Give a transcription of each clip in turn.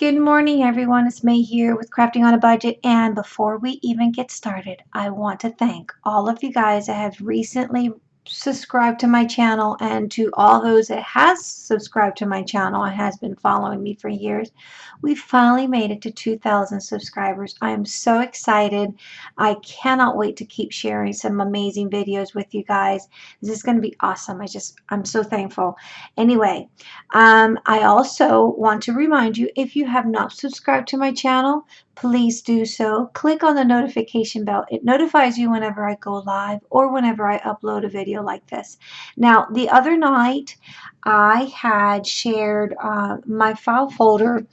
Good morning, everyone. It's May here with Crafting on a Budget. And before we even get started, I want to thank all of you guys that have recently subscribe to my channel and to all those that has subscribed to my channel and has been following me for years we finally made it to 2,000 subscribers. I am so excited. I cannot wait to keep sharing some amazing videos with you guys. This is going to be awesome. I just I'm so thankful. Anyway um, I also want to remind you if you have not subscribed to my channel please do so. Click on the notification bell. It notifies you whenever I go live or whenever I upload a video like this. Now, the other night, I had shared uh, my file folder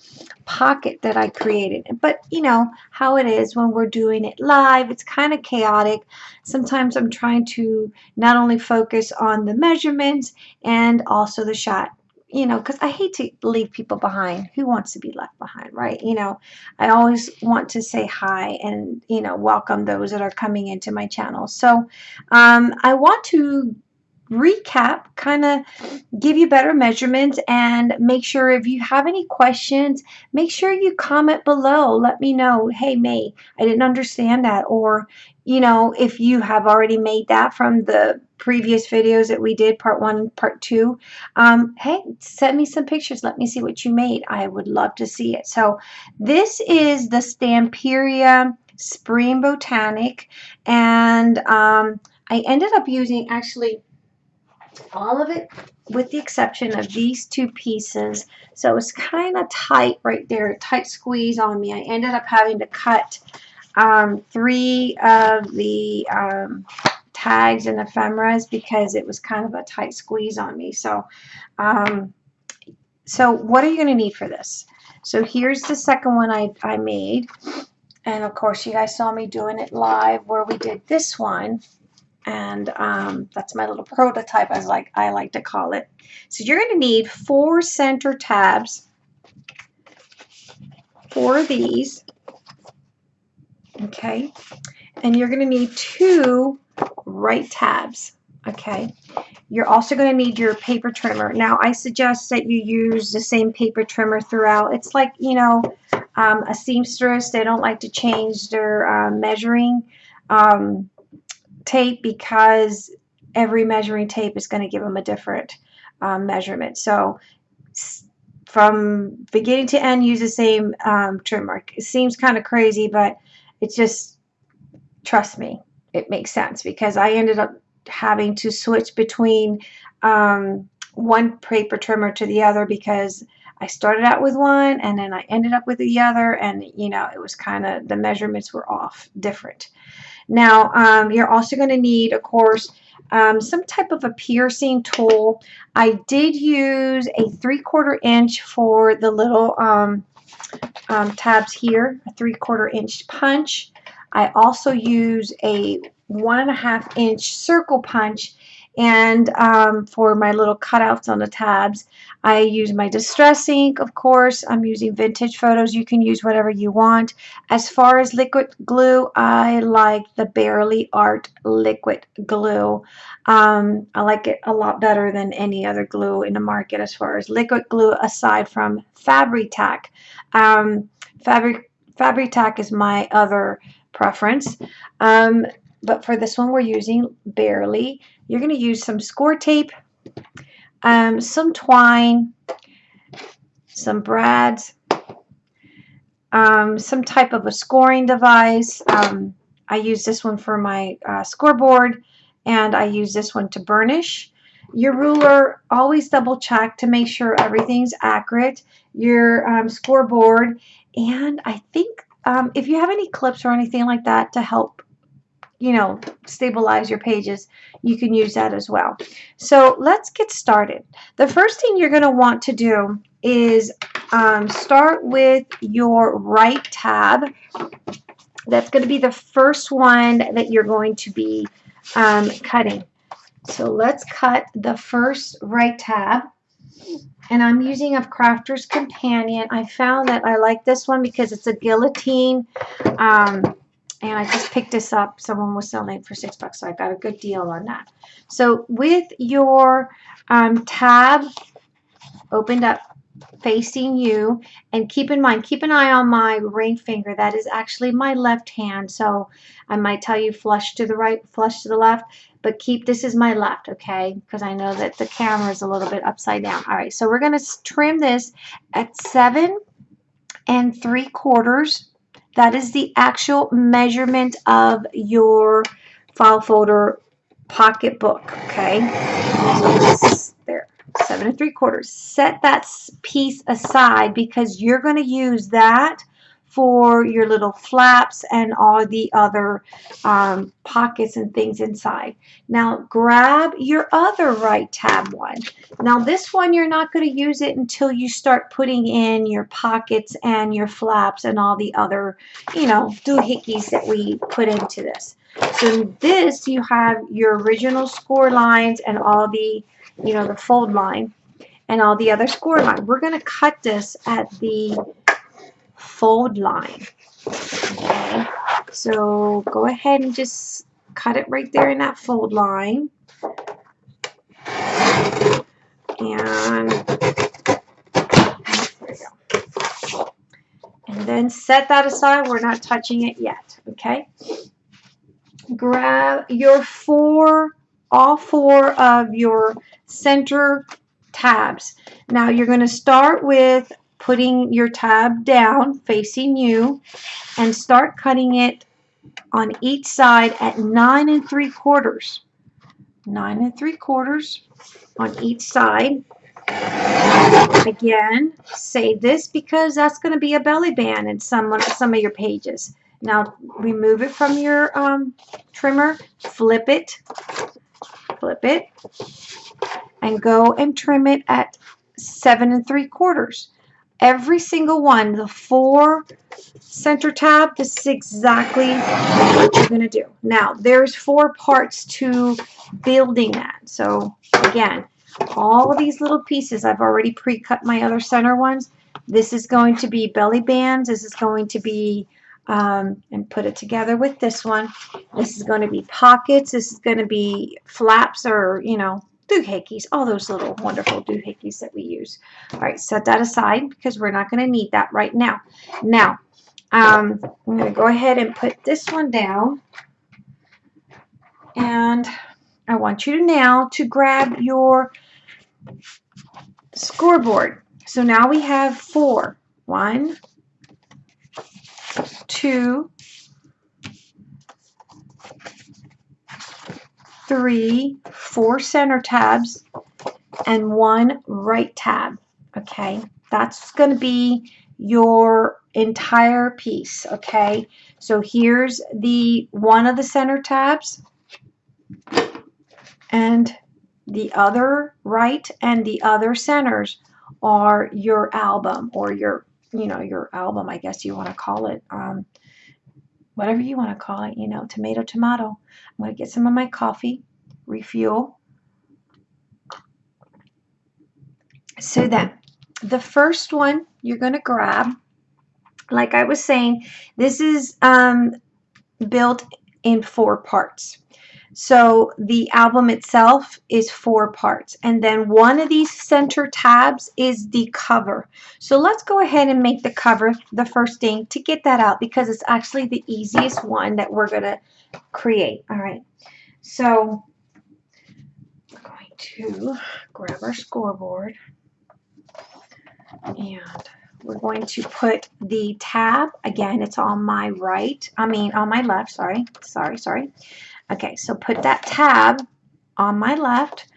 pocket that I created. But, you know, how it is when we're doing it live, it's kind of chaotic. Sometimes I'm trying to not only focus on the measurements and also the shot you know, because I hate to leave people behind. Who wants to be left behind, right? You know, I always want to say hi and, you know, welcome those that are coming into my channel. So um, I want to recap, kind of give you better measurements and make sure if you have any questions, make sure you comment below. Let me know, hey, May, I didn't understand that. Or, you know, if you have already made that from the previous videos that we did, part one, part two, um, hey, send me some pictures. Let me see what you made. I would love to see it. So this is the Stamperia Spring Botanic, and um, I ended up using actually all of it with the exception of these two pieces. So it's kind of tight right there, tight squeeze on me. I ended up having to cut um, three of the um, tags and ephemeras because it was kind of a tight squeeze on me. So, um, so what are you going to need for this? So here's the second one I, I made. And of course, you guys saw me doing it live where we did this one. And um, that's my little prototype, as like I like to call it. So you're going to need four center tabs, four of these, okay? And you're going to need two right tabs, okay? You're also going to need your paper trimmer. Now, I suggest that you use the same paper trimmer throughout. It's like, you know, um, a seamstress. They don't like to change their uh, measuring um, tape because every measuring tape is going to give them a different um, measurement. So from beginning to end, use the same um, trimmer. It seems kind of crazy, but it's just, trust me, it makes sense because I ended up having to switch between um, one paper trimmer to the other because I started out with one and then I ended up with the other and you know it was kind of the measurements were off different. Now um, you're also going to need of course um, some type of a piercing tool. I did use a three quarter inch for the little um, um, tabs here, a three quarter inch punch. I also use a one and a half inch circle punch and um, for my little cutouts on the tabs I use my distress ink of course. I'm using vintage photos. You can use whatever you want. As far as liquid glue I like the Bearly Art liquid glue. Um, I like it a lot better than any other glue in the market as far as liquid glue aside from Fabri-Tac. Um, Fabric Fabri-Tac is my other preference. Um, but for this one, we're using Bearly. You're going to use some score tape, um, some twine, some brads, um, some type of a scoring device. Um, I use this one for my uh, scoreboard, and I use this one to burnish. Your ruler, always double check to make sure everything's accurate. Your um, scoreboard, and I think um, if you have any clips or anything like that to help, you know, stabilize your pages, you can use that as well. So let's get started. The first thing you're going to want to do is um, start with your right tab. That's going to be the first one that you're going to be um, cutting. So let's cut the first right tab and I'm using a Crafter's Companion. I found that I like this one because it's a guillotine. Um, and I just picked this up. Someone was selling it for six bucks, so I got a good deal on that. So with your um, tab opened up, facing you and keep in mind keep an eye on my ring finger that is actually my left hand so I might tell you flush to the right flush to the left but keep this is my left okay? Because I know that the camera is a little bit upside down. All right so we're going to trim this at seven and three quarters. That is the actual measurement of your file folder pocketbook okay? So there seven and three quarters. Set that piece aside because you're going to use that for your little flaps and all the other um, pockets and things inside. Now grab your other right tab one. Now this one you're not going to use it until you start putting in your pockets and your flaps and all the other, you know, doohickeys that we put into this. So this you have your original score lines and all the you know, the fold line and all the other score line. We're going to cut this at the fold line. Okay, so go ahead and just cut it right there in that fold line. And And then set that aside. We're not touching it yet. Okay. Grab your four, all four of your center tabs. Now you're going to start with putting your tab down facing you and start cutting it on each side at nine and three quarters. Nine and three quarters on each side. Again, save this because that's going to be a belly band in some, some of your pages. Now remove it from your um, trimmer, flip it, flip it, and go and trim it at seven and three quarters. Every single one, the four center tab, this is exactly what you're going to do. Now, there's four parts to building that. So, again, all of these little pieces, I've already pre-cut my other center ones. This is going to be belly bands. This is going to be, um, and put it together with this one. This is going to be pockets. This is going to be flaps or, you know, doohickeys, all those little wonderful doohickeys that we use. All right, set that aside because we're not going to need that right now. Now, um, I'm going to go ahead and put this one down. And I want you to now to grab your scoreboard. So now we have four. One, two, three, four center tabs, and one right tab. Okay, that's going to be your entire piece. Okay, so here's the one of the center tabs, and the other right and the other centers are your album or your you know your album I guess you want to call it um, whatever you want to call it, you know, tomato, tomato. I'm going to get some of my coffee, refuel. So then, the first one you're going to grab, like I was saying, this is um, built in four parts. So the album itself is four parts. And then one of these center tabs is the cover. So let's go ahead and make the cover the first thing to get that out because it's actually the easiest one that we're going to create. All right. So we're going to grab our scoreboard and we're going to put the tab again it's on my right I mean on my left sorry sorry sorry Okay, so put that tab on my left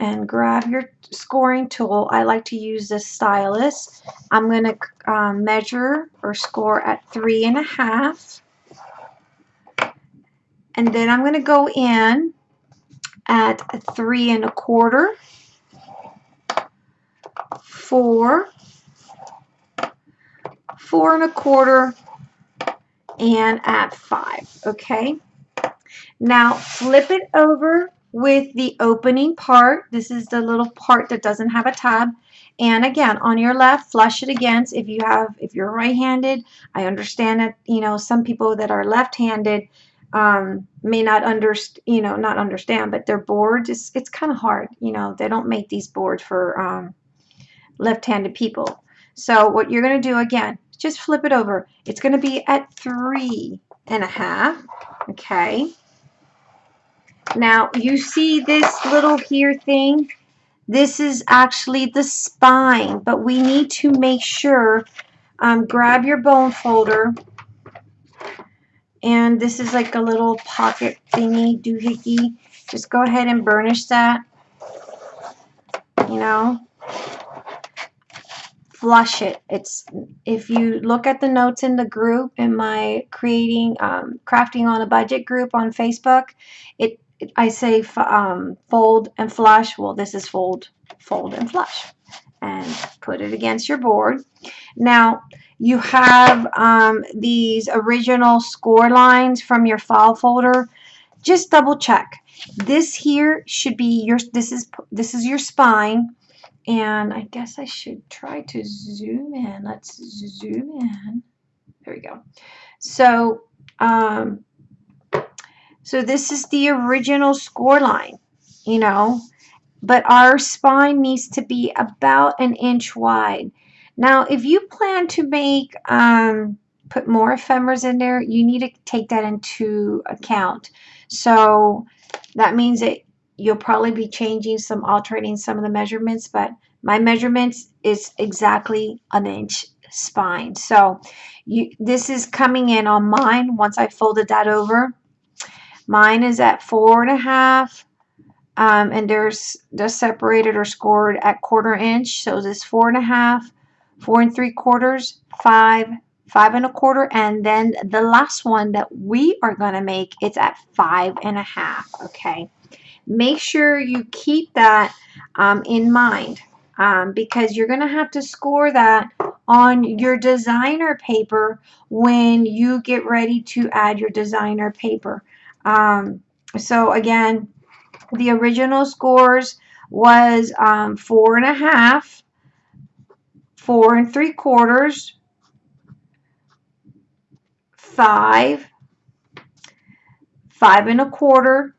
and grab your scoring tool. I like to use this stylus. I'm going to um, measure or score at three and a half. And then I'm going to go in at three and a quarter, four, four and a quarter, and at five, okay? Now flip it over with the opening part. This is the little part that doesn't have a tab. And again, on your left, flush it against. If you have, if you're right-handed, I understand that, you know, some people that are left-handed um, may not understand, you know, not understand, but their boards, it's, it's kind of hard. You know, they don't make these boards for um, left-handed people. So what you're going to do again, just flip it over. It's going to be at three and a half. Okay. Now you see this little here thing? This is actually the spine, but we need to make sure, um, grab your bone folder, and this is like a little pocket thingy doohickey. Just go ahead and burnish that, you know, flush it. It's if you look at the notes in the group in my creating um, crafting on a budget group on Facebook, it I say um, fold and flush. Well, this is fold, fold and flush. And put it against your board. Now, you have um, these original score lines from your file folder. Just double check. This here should be your, this is, this is your spine. And I guess I should try to zoom in. Let's zoom in. There we go. So, um, so this is the original score line, you know, but our spine needs to be about an inch wide. Now, if you plan to make, um, put more ephemeras in there, you need to take that into account. So that means that you'll probably be changing some, altering some of the measurements, but my measurements is exactly an inch spine. So you, this is coming in on mine once I folded that over. Mine is at four and a half. Um, and there's they're separated or scored at quarter inch. So this four and a half, four and three quarters, five, five and a quarter, and then the last one that we are going to make, it's at five and a half. Okay. Make sure you keep that um, in mind um, because you're going to have to score that on your designer paper when you get ready to add your designer paper. Um, so again, the original scores was um, four and a half, four and three quarters, five, five and a quarter,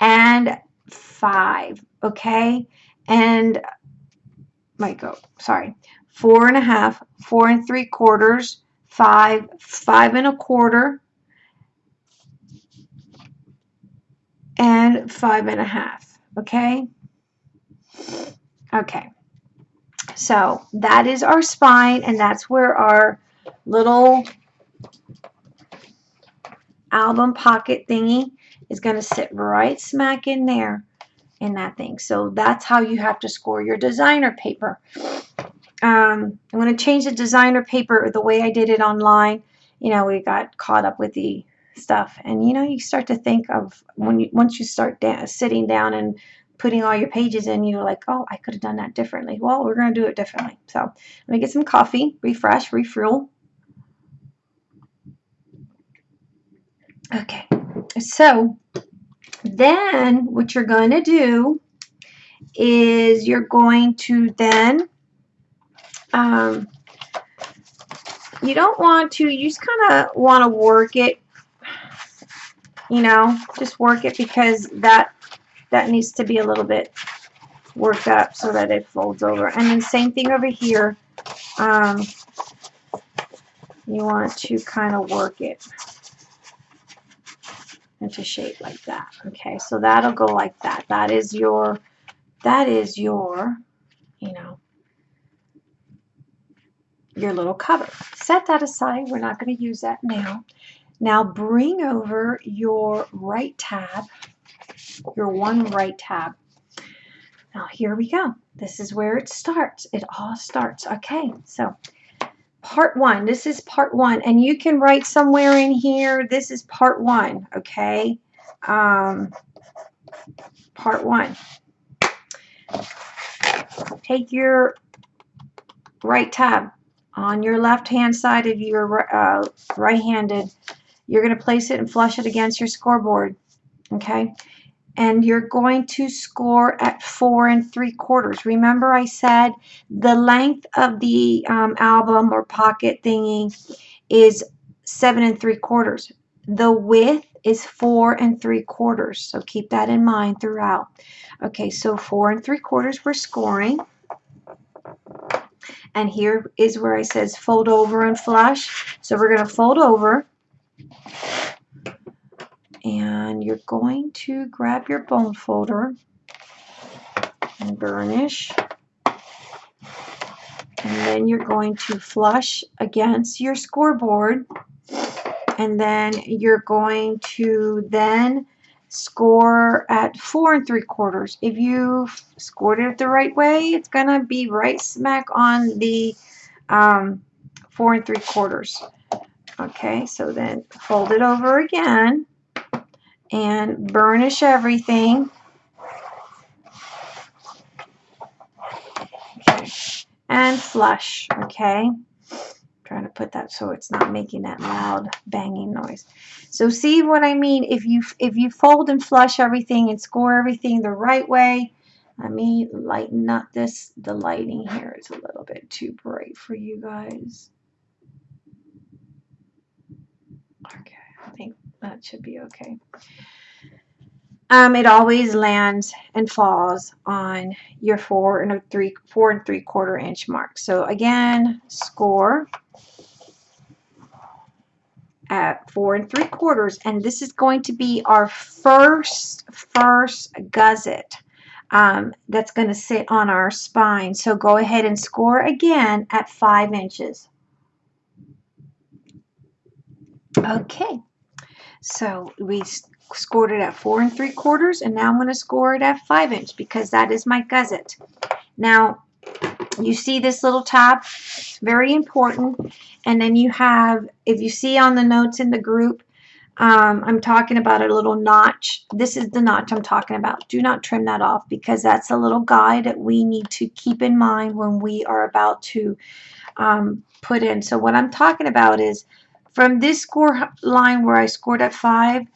and five. Okay, and might go. Sorry, four and a half, four and three quarters, five, five and a quarter, and five and a half. Okay. Okay. So that is our spine and that's where our little album pocket thingy is going to sit right smack in there in that thing. So that's how you have to score your designer paper. Um, I'm going to change the designer paper the way I did it online. You know, we got caught up with the stuff. And you know you start to think of when you once you start da sitting down and putting all your pages in you're like oh I could have done that differently. Well we're gonna do it differently. So let me get some coffee refresh refuel. Okay. So then what you're going to do is you're going to then um, you don't want to you just kind of want to work it you know, just work it because that that needs to be a little bit worked up so that it folds over. And then same thing over here. Um, you want to kind of work it into shape like that. Okay, so that'll go like that. That is your, that is your, you know, your little cover. Set that aside. We're not going to use that now. Now bring over your right tab, your one right tab. Now here we go. This is where it starts. It all starts. Okay, so part one. This is part one. And you can write somewhere in here, this is part one, okay? Um, part one. Take your right tab on your left hand side of your uh, right-handed you're going to place it and flush it against your scoreboard. Okay. And you're going to score at four and three quarters. Remember I said the length of the um, album or pocket thingy is seven and three quarters. The width is four and three quarters. So keep that in mind throughout. Okay, so four and three quarters we're scoring. And here is where I says fold over and flush. So we're going to fold over. And you're going to grab your bone folder and burnish. And then you're going to flush against your scoreboard. And then you're going to then score at four and three quarters. If you scored it the right way, it's going to be right smack on the um, four and three quarters. Okay, so then fold it over again and burnish everything. Okay, and flush, okay? trying to put that so it's not making that loud banging noise. So see what I mean? If you if you fold and flush everything and score everything the right way, let me lighten up this. The lighting here is a little bit too bright for you guys. Okay, I think that should be okay. Um, it always lands and falls on your four and three, four and three quarter inch mark. So again, score at four and three quarters, and this is going to be our first first gusset um, that's going to sit on our spine. So go ahead and score again at five inches. Okay, so we scored it at four and three quarters and now I'm going to score it at five inch because that is my gusset. Now you see this little tab, very important. And then you have, if you see on the notes in the group, um, I'm talking about a little notch. This is the notch I'm talking about. Do not trim that off because that's a little guide that we need to keep in mind when we are about to um, put in. So what I'm talking about is from this score line where I scored at five,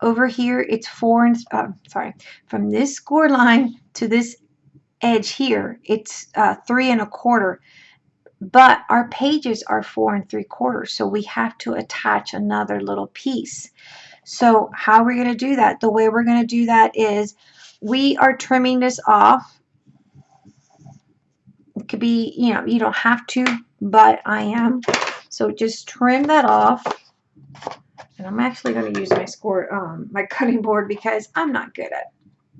over here it's four and uh, sorry from this score line to this edge here it's uh, three and a quarter. But our pages are four and three quarters so we have to attach another little piece. So how are we going to do that? The way we're going to do that is we are trimming this off. It could be you know you don't have to but I am so just trim that off and I'm actually going to use my score, um, my cutting board because I'm not good at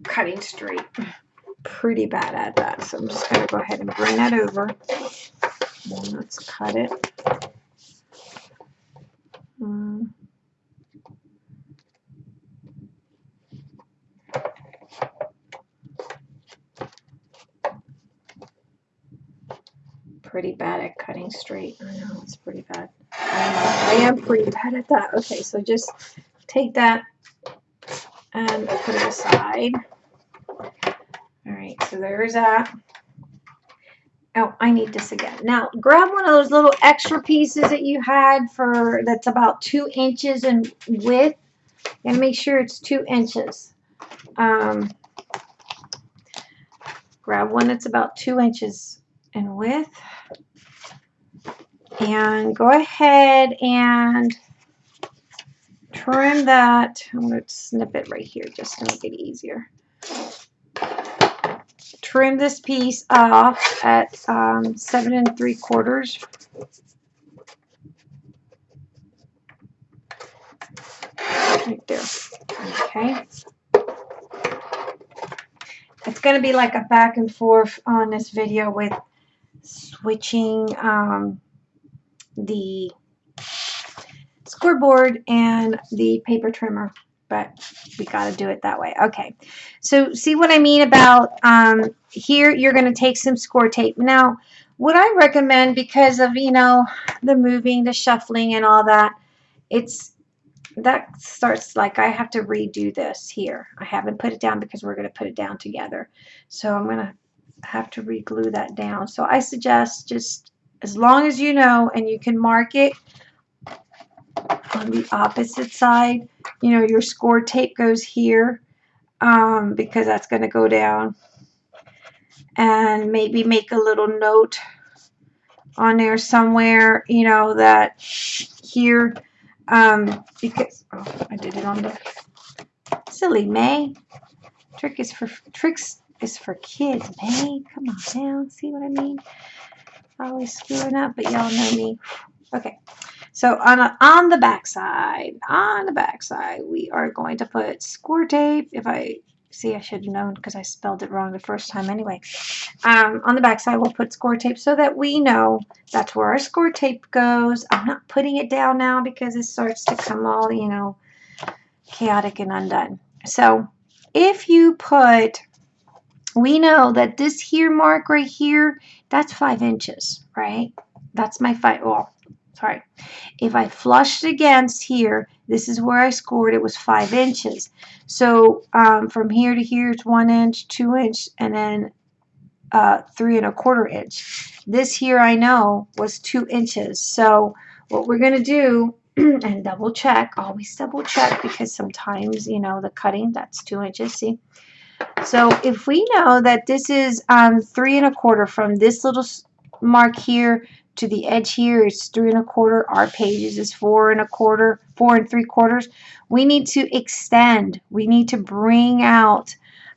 cutting straight. Pretty bad at that. So I'm just going to go ahead and bring that over. And let's cut it. Um, pretty bad at cutting straight. I know, it's pretty bad. I am pretty bad at that. Okay, so just take that and put it aside. All right, so there's that. Oh, I need this again. Now, grab one of those little extra pieces that you had for that's about two inches in width. And make sure it's two inches. Um, grab one that's about two inches in width and go ahead and trim that. I'm going to snip it right here just to make it easier. Trim this piece off at um, seven and three quarters. Right there. Okay. It's going to be like a back and forth on this video with switching um, the scoreboard and the paper trimmer but we got to do it that way. Okay, so see what I mean about um, here you're going to take some score tape. Now, what I recommend because of, you know, the moving, the shuffling and all that, it's that starts like I have to redo this here. I haven't put it down because we're going to put it down together. So I'm going to have to re-glue that down. So I suggest just as long as you know and you can mark it on the opposite side, you know, your score tape goes here um, because that's going to go down. And maybe make a little note on there somewhere, you know, that here, um, because, oh, I did it on the, silly May. Trick is for, tricks is for kids, May. Come on down, see what I mean? Probably screwing up, but y'all know me. Okay, so on, a, on the back side, on the back side, we are going to put score tape. If I see, I should have known because I spelled it wrong the first time anyway. Um, on the back side, we'll put score tape so that we know that's where our score tape goes. I'm not putting it down now because it starts to come all, you know, chaotic and undone. So if you put we know that this here mark right here, that's five inches, right? That's my five, well, sorry. If I flushed against here, this is where I scored, it was five inches. So um, from here to here, it's one inch, two inch, and then uh, three and a quarter inch. This here I know was two inches. So what we're going to do and double check, always double check because sometimes, you know, the cutting, that's two inches, see? So if we know that this is um, three and a quarter from this little mark here to the edge here, it's three and a quarter, our pages is four and a quarter, four and three quarters, we need to extend. We need to bring out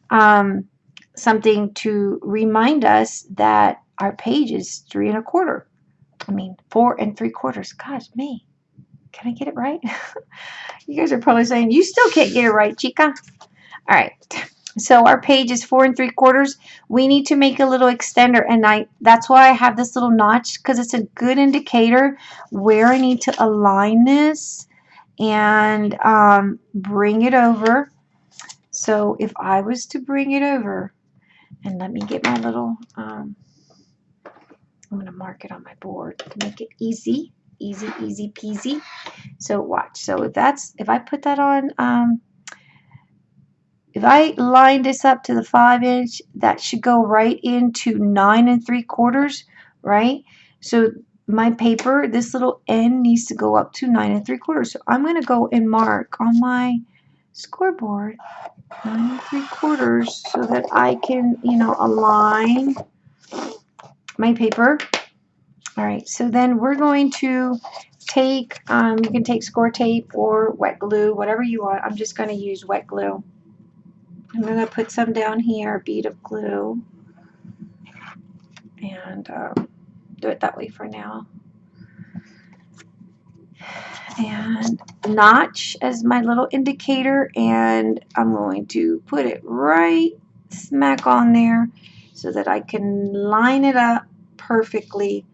um, something to remind us that our page is three and a quarter. I mean, four and three quarters. Gosh, me. Can I get it right? you guys are probably saying, you still can't get it right, chica. All right. So our page is four and three quarters. We need to make a little extender and I that's why I have this little notch because it's a good indicator where I need to align this and um, bring it over. So if I was to bring it over and let me get my little, um, I'm going to mark it on my board to make it easy, easy, easy peasy. So watch. So if that's, if I put that on, um, if I line this up to the 5 inch, that should go right into 9 and 3 quarters, right? So my paper, this little end needs to go up to 9 and 3 quarters. So I'm going to go and mark on my scoreboard 9 and 3 quarters so that I can, you know, align my paper. All right, so then we're going to take, um, you can take score tape or wet glue, whatever you want. I'm just going to use wet glue. I'm going to put some down here, a bead of glue, and um, do it that way for now. And notch as my little indicator, and I'm going to put it right smack on there so that I can line it up perfectly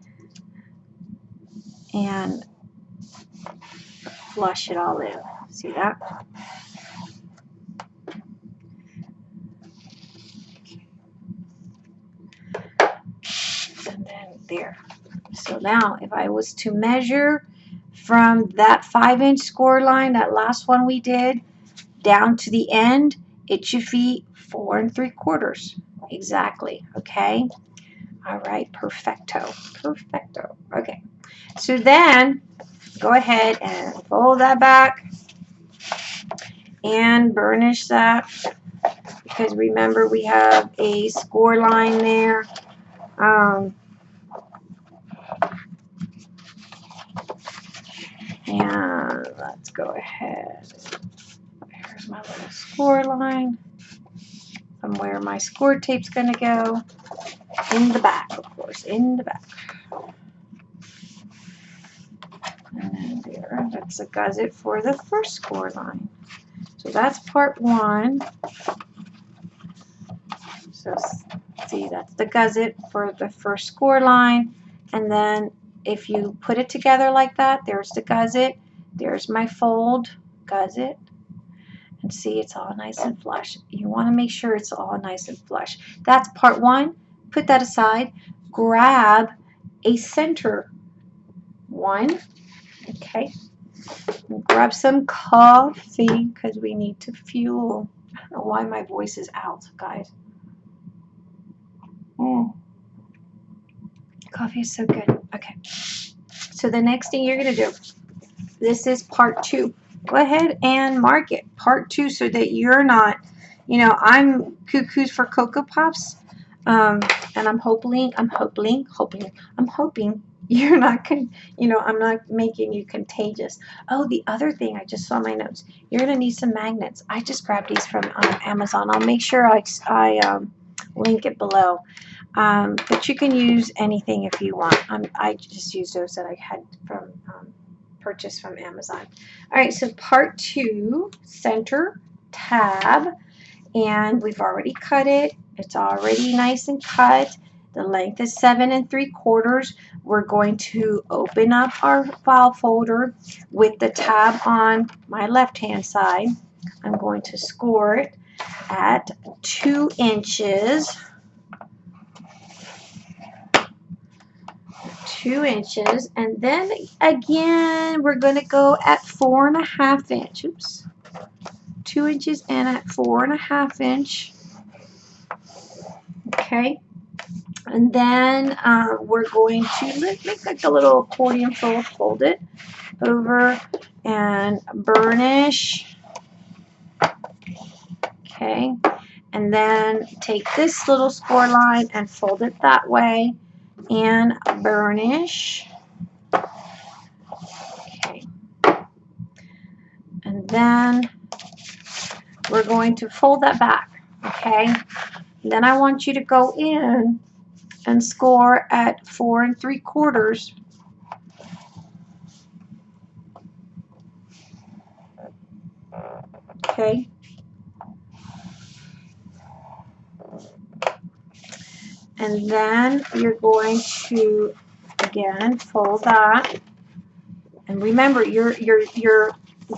and flush it all in. See that? There. So now if I was to measure from that five inch score line, that last one we did, down to the end, it should be four and three quarters. Exactly, okay? All right, perfecto, perfecto. Okay, so then go ahead and fold that back and burnish that because remember we have a score line there. Um, And let's go ahead. Here's my little score line from where my score tape's going to go. In the back, of course, in the back. And there, that's a gusset for the first score line. So that's part one. So see, that's the gusset for the first score line. And then if you put it together like that, there's the gusset, there's my fold gusset, and see it's all nice and flush. You want to make sure it's all nice and flush. That's part one. Put that aside. Grab a center one. Okay. Grab some coffee because we need to fuel. I don't know why my voice is out, guys. Mm. Coffee is so good. Okay. So the next thing you're going to do, this is part two. Go ahead and mark it. Part two so that you're not, you know, I'm cuckoos for Cocoa Pops. Um, and I'm hoping, I'm hoping, hoping, I'm hoping you're not, con you know, I'm not making you contagious. Oh, the other thing, I just saw my notes. You're going to need some magnets. I just grabbed these from um, Amazon. I'll make sure I, I um, link it below. Um, but you can use anything if you want. Um, I just used those that I had from um, purchased from Amazon. All right, so part two, center tab, and we've already cut it. It's already nice and cut. The length is seven and three quarters. We're going to open up our file folder with the tab on my left hand side. I'm going to score it at two inches. Two inches. And then again, we're going to go at four and a half inch. Oops. Two inches and at four and a half inch. Okay. And then uh, we're going to make like a little accordion fold, fold it over and burnish. Okay. And then take this little score line and fold it that way and burnish. Okay. And then we're going to fold that back. Okay. And then I want you to go in and score at four and three quarters. Okay. And then you're going to again fold that. And remember, you're you're you're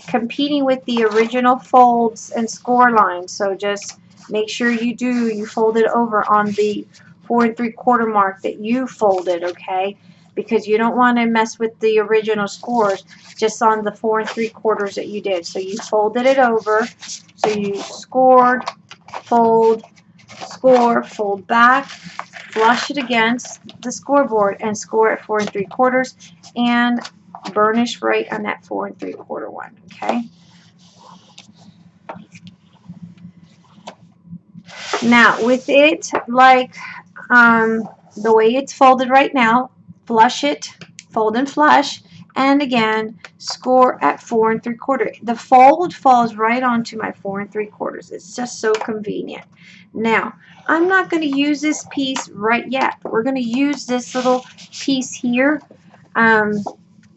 competing with the original folds and score lines. So just make sure you do you fold it over on the four and three quarter mark that you folded, okay? Because you don't want to mess with the original scores just on the four and three quarters that you did. So you folded it over. So you scored, fold, score, fold back, flush it against the scoreboard and score at four and three quarters and burnish right on that four and three quarter one, okay? Now, with it like um, the way it's folded right now, flush it, fold and flush, and again, score at four and three quarter. The fold falls right onto my four and three quarters. It's just so convenient. Now, I'm not going to use this piece right yet. We're going to use this little piece here. Um,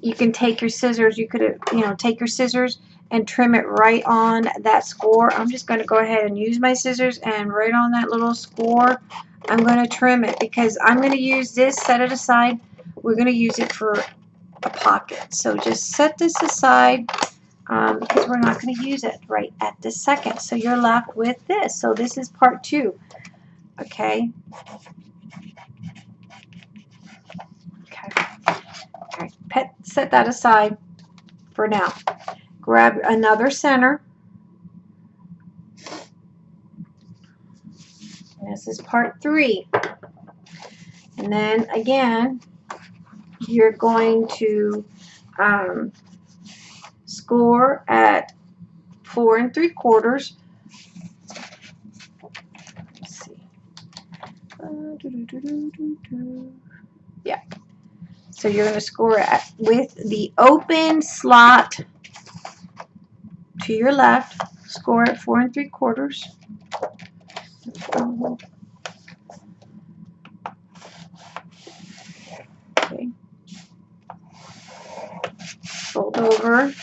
you can take your scissors, you could, you know, take your scissors and trim it right on that score. I'm just going to go ahead and use my scissors and right on that little score, I'm going to trim it because I'm going to use this, set it aside. We're going to use it for a pocket. So just set this aside um, because we're not going to use it right at this second. So you're left with this. So this is part two. Okay. Okay. Okay. Pet, set that aside for now. Grab another center. This is part three. And then again, you're going to um, score at four and three quarters. Let's see. Uh, doo -doo -doo yeah. So you're going to score at with the open slot to your left. Score at four and three quarters. Okay. Fold over.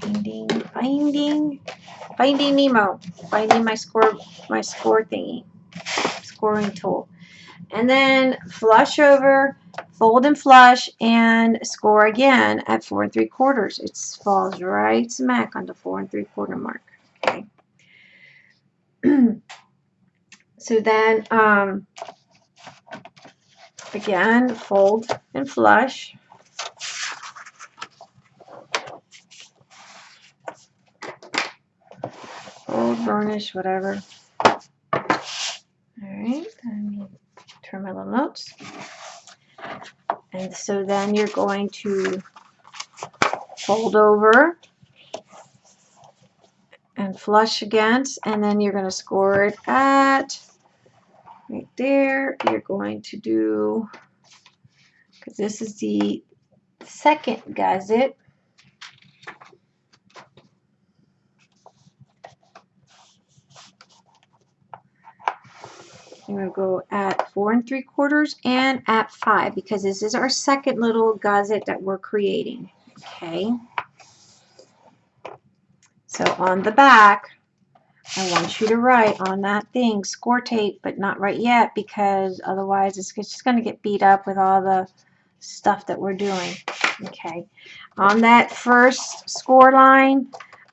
Finding, finding, finding Nemo. Finding my score, my score thingy, scoring tool. And then flush over fold and flush and score again at four and three quarters. It falls right smack on the four and three quarter mark. Okay. so then um, again fold and flush. Fold, burnish, whatever. All right, let me turn my little notes. And so then you're going to fold over and flush against, and then you're going to score it at right there. You're going to do, because this is the second gusset. I'm going to go at four and three quarters and at five because this is our second little gusset that we're creating. Okay. So on the back, I want you to write on that thing score tape, but not right yet because otherwise it's just going to get beat up with all the stuff that we're doing. Okay. On that first score line,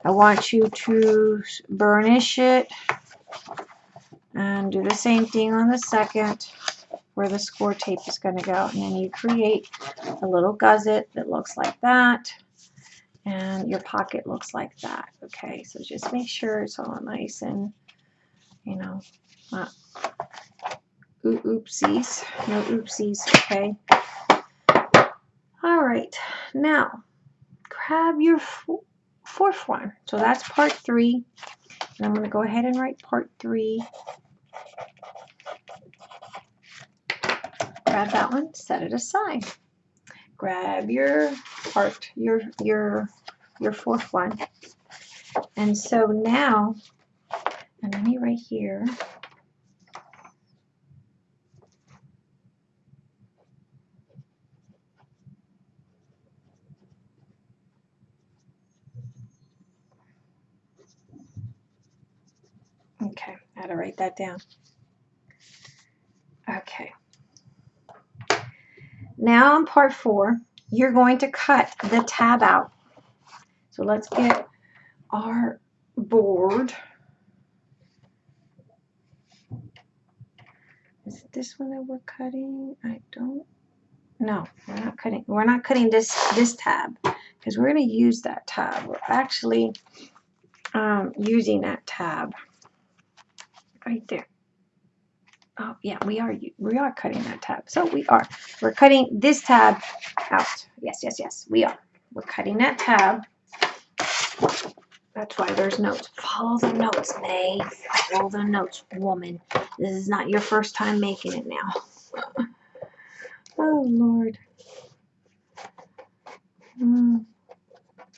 I want you to burnish it and do the same thing on the second where the score tape is going to go. And then you create a little gusset that looks like that and your pocket looks like that. Okay, so just make sure it's all nice and, you know, not oopsies, no oopsies, okay. All right, now grab your fourth one. So that's part three. And I'm going to go ahead and write part three. Grab that one, set it aside grab your part, your, your, your fourth one. And so now, and let me right here, Okay, I had to write that down. Okay. Now on part four, you're going to cut the tab out. So let's get our board. Is it this one that we're cutting? I don't no, we're not cutting. We're not cutting this this tab because we're going to use that tab. We're actually um, using that tab right there. Oh, yeah, we are we are cutting that tab. So we are. We're cutting this tab out. Yes, yes, yes, we are. We're cutting that tab. That's why there's notes. Follow the notes, May. Follow the notes, woman. This is not your first time making it now. oh, Lord. Mm.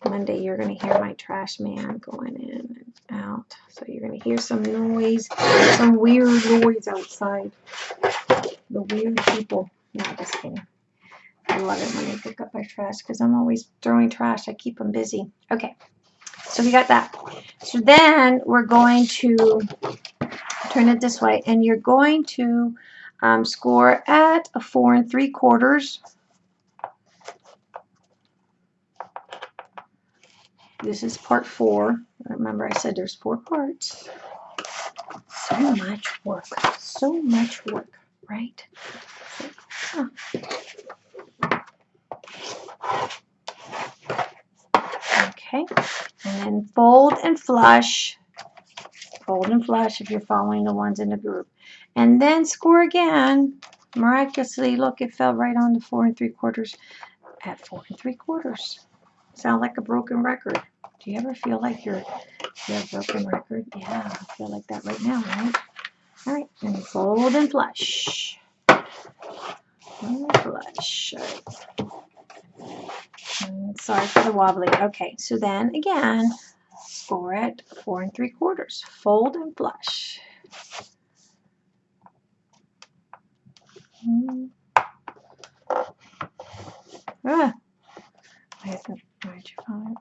Monday, you're going to hear my trash man going in and out. So you're going to hear some noise, some weird noise outside. The weird people. No, just kidding. I love it when they pick up my trash because I'm always throwing trash. I keep them busy. Okay, so we got that. So then we're going to turn it this way, and you're going to um, score at a four and three quarters. This is part four. Remember I said there's four parts. So much work. So much work, right? Okay, and then fold and flush. Fold and flush if you're following the ones in the group. And then score again. Miraculously, look, it fell right on the four and three quarters at four and three quarters. Sound like a broken record. Do you ever feel like you're, you're a broken record? Yeah, I feel like that right now, right? All right, and fold and flush. And flush. And sorry for the wobbly. Okay, so then again, score it four and three quarters. Fold and flush. Mm. Ah, I have to, where'd you find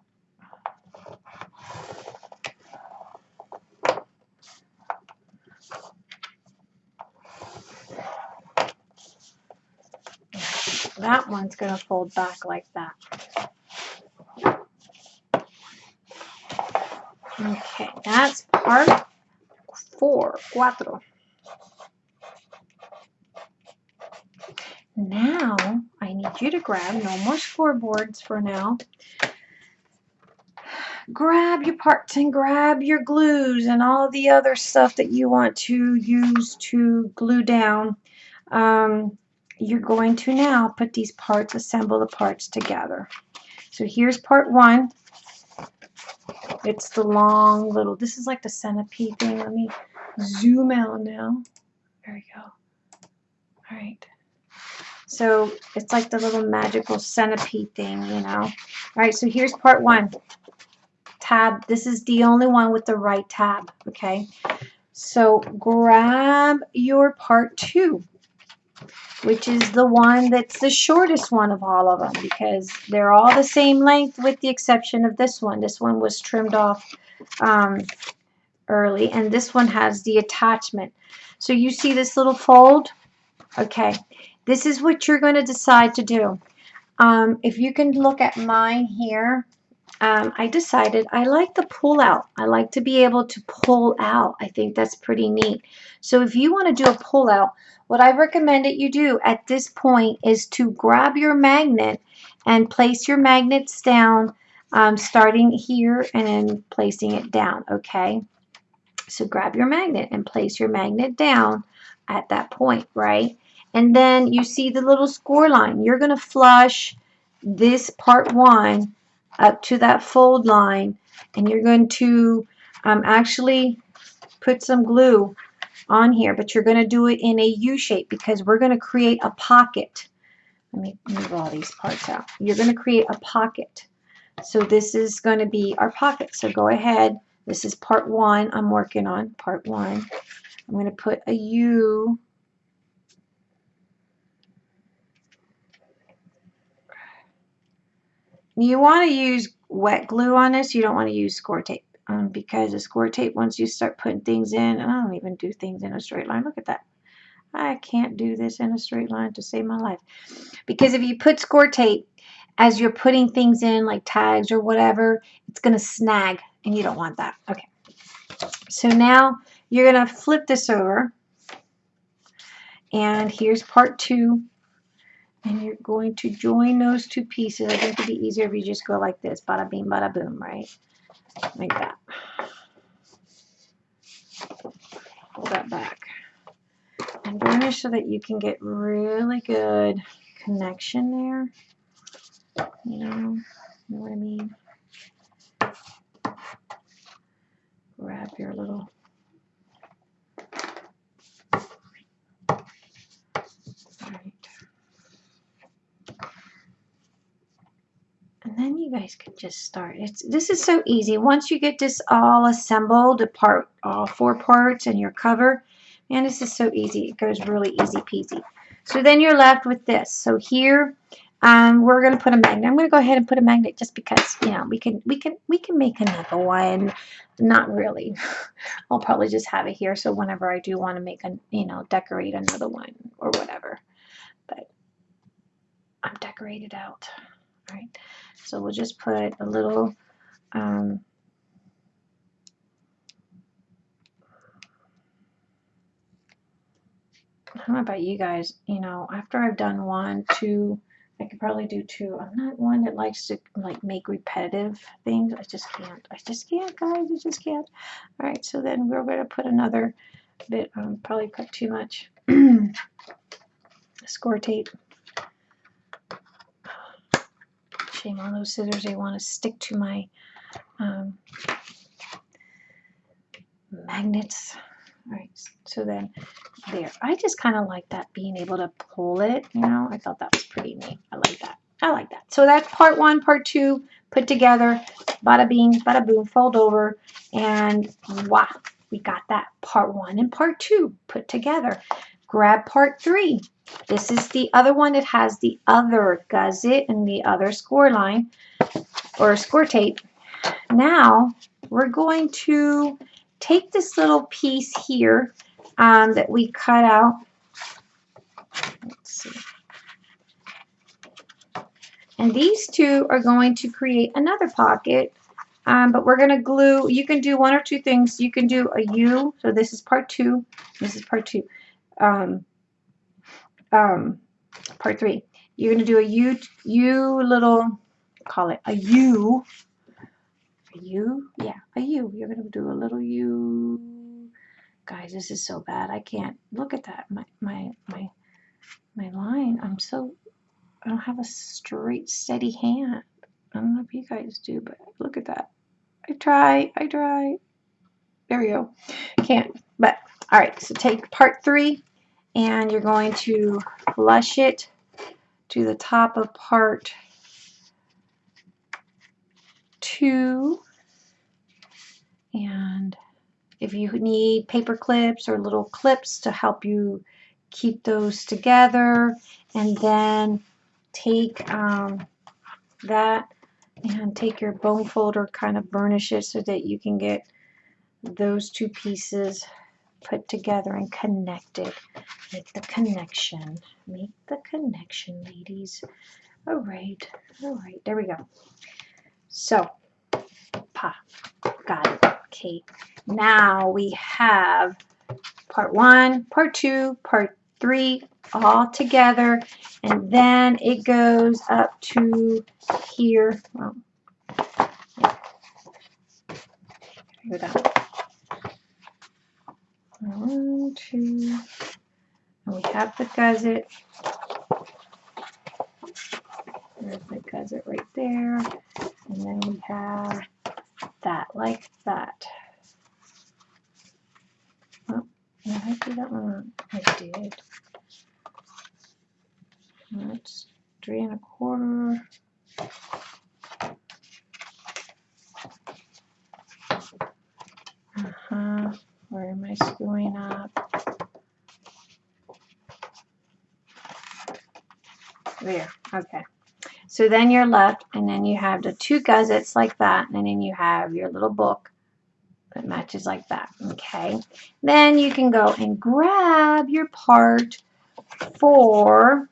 that one's going to fold back like that. Okay, that's part four, cuatro. Now, I need you to grab, no more scoreboards for now. Grab your parts and grab your glues and all the other stuff that you want to use to glue down. Um, you're going to now put these parts, assemble the parts together. So here's part one. It's the long little, this is like the centipede thing. Let me zoom out now. There we go. All right. So it's like the little magical centipede thing, you know. All right, so here's part one. Tab, this is the only one with the right tab, okay? So grab your part two, which is the one that's the shortest one of all of them because they're all the same length with the exception of this one. This one was trimmed off um, early and this one has the attachment. So you see this little fold? Okay, this is what you're going to decide to do. Um, if you can look at mine here, um, I decided I like the pull out. I like to be able to pull out. I think that's pretty neat. So if you want to do a pull out, what I recommend that you do at this point is to grab your magnet and place your magnets down, um, starting here and then placing it down, okay? So grab your magnet and place your magnet down at that point, right? And then you see the little score line. You're going to flush this part one up to that fold line and you're going to um, actually put some glue on here, but you're going to do it in a U shape because we're going to create a pocket. Let me move all these parts out. You're going to create a pocket. So this is going to be our pocket. So go ahead. This is part one I'm working on, part one. I'm going to put a U You want to use wet glue on this. You don't want to use score tape um, because the score tape, once you start putting things in, I don't even do things in a straight line. Look at that. I can't do this in a straight line to save my life. Because if you put score tape as you're putting things in like tags or whatever, it's going to snag and you don't want that. Okay. So now you're going to flip this over. And here's part two and you're going to join those two pieces. I think it'd be easier if you just go like this, bada bing, bada boom, right? Like that. Pull that back. Doing this so that you can get really good connection there. You know, you know what I mean? Grab your little and then you guys can just start. It's This is so easy. Once you get this all assembled, the part, all four parts and your cover, man, this is so easy. It goes really easy peasy. So then you're left with this. So here, um, we're going to put a magnet. I'm going to go ahead and put a magnet just because, you know, we can, we can, we can make another one. Not really. I'll probably just have it here. So whenever I do want to make a, you know, decorate another one or whatever. But I'm decorated out. Right. So we'll just put a little um, I don't know about you guys, you know, after I've done one, two, I could probably do two. I'm not one that likes to like make repetitive things. I just can't. I just can't, guys. I just can't. All right, so then we're going to put another bit, um, probably cut too much score tape. Shame on those scissors. They want to stick to my um, magnets. All right, so then there. I just kind of like that being able to pull it, you know. I thought that was pretty neat. I like that. I like that. So that's part one, part two, put together. Bada bing, bada boom, fold over. And wow, we got that part one and part two put together. Grab part three. This is the other one that has the other gusset and the other score line or score tape. Now we're going to take this little piece here um, that we cut out. And these two are going to create another pocket. Um, but we're going to glue, you can do one or two things. You can do a U, so this is part two, this is part two. Um, um, part three. You're going to do a U, U little, call it a U, a U, yeah, a U. You're going to do a little U. Guys, this is so bad. I can't, look at that, my, my, my, my line. I'm so, I don't have a straight, steady hand. I don't know if you guys do, but look at that. I try, I try. There we go. Can't, all right, so take part three and you're going to flush it to the top of part two. And if you need paper clips or little clips to help you keep those together and then take um, that and take your bone folder kind of burnish it so that you can get those two pieces put together and connected make the connection. Make the connection ladies. All right all right there we go. So pa got it. Okay now we have part one part two part three all together and then it goes up to here. Well, here we go one two and we have the gusset there's the gusset right there and then we have that like that oh, did I do that one? I did. That's three and a quarter. Uh-huh. Where am I screwing up? There. Okay. So then you're left, and then you have the two gussets like that, and then you have your little book that matches like that. Okay. Then you can go and grab your part four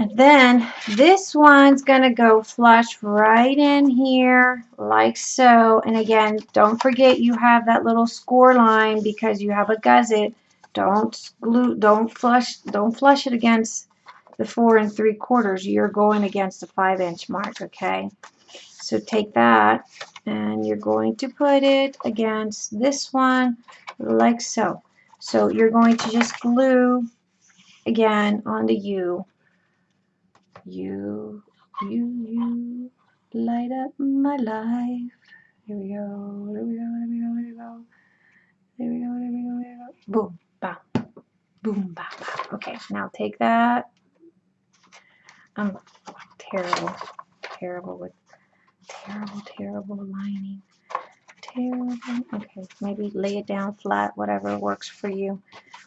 and then this one's going to go flush right in here like so. And again, don't forget you have that little score line because you have a gusset. Don't glue, don't flush, don't flush it against the four and three quarters. You're going against the five inch mark, okay? So take that and you're going to put it against this one like so. So you're going to just glue again on the U you, you, you light up my life. Here we go, there we go, there we go, there we go. There we go, there we go, there we go. Boom, boom. Okay, now take that. I'm terrible, terrible with, terrible, terrible lining. Terrible. Okay, maybe lay it down flat, whatever works for you.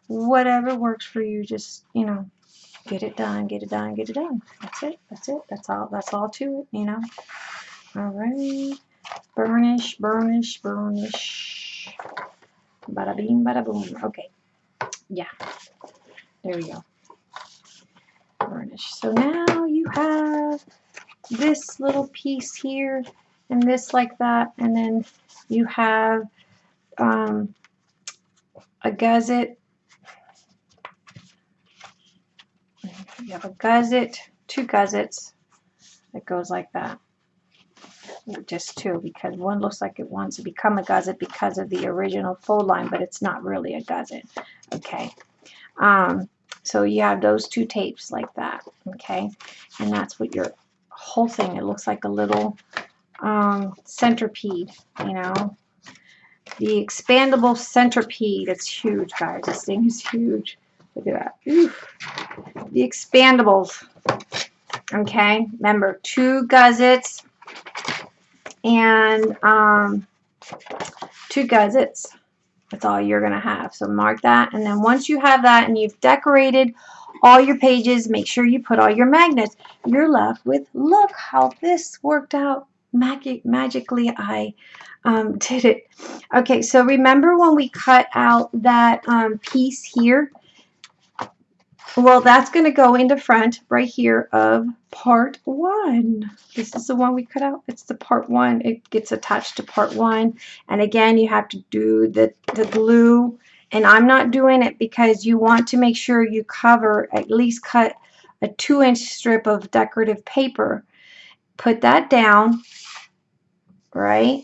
Whatever works for you, just, you know, get it done, get it done, get it done. That's it. That's it. That's all. That's all to it. You know. All right. Burnish, burnish, burnish. Bada bing, bada boom. Okay. Yeah. There we go. Burnish. So now you have this little piece here and this like that and then you have um, a gusset You have a gusset, two gussets that goes like that. Just two because one looks like it wants to become a gusset because of the original fold line, but it's not really a gusset. Okay. Um, so you have those two tapes like that. Okay. And that's what your whole thing, it looks like a little um, centipede, you know. The expandable centipede, it's huge, guys. This thing is huge. Look at that. Oof. The expandables. Okay, remember two gussets and um, two gussets. That's all you're going to have. So mark that. And then once you have that and you've decorated all your pages, make sure you put all your magnets. You're left with, look how this worked out. Magic, magically, I um, did it. Okay, so remember when we cut out that um, piece here? Well, that's going to go into front right here of part one. This is the one we cut out. It's the part one. It gets attached to part one. And again, you have to do the, the glue. And I'm not doing it because you want to make sure you cover, at least cut a two inch strip of decorative paper. Put that down, right?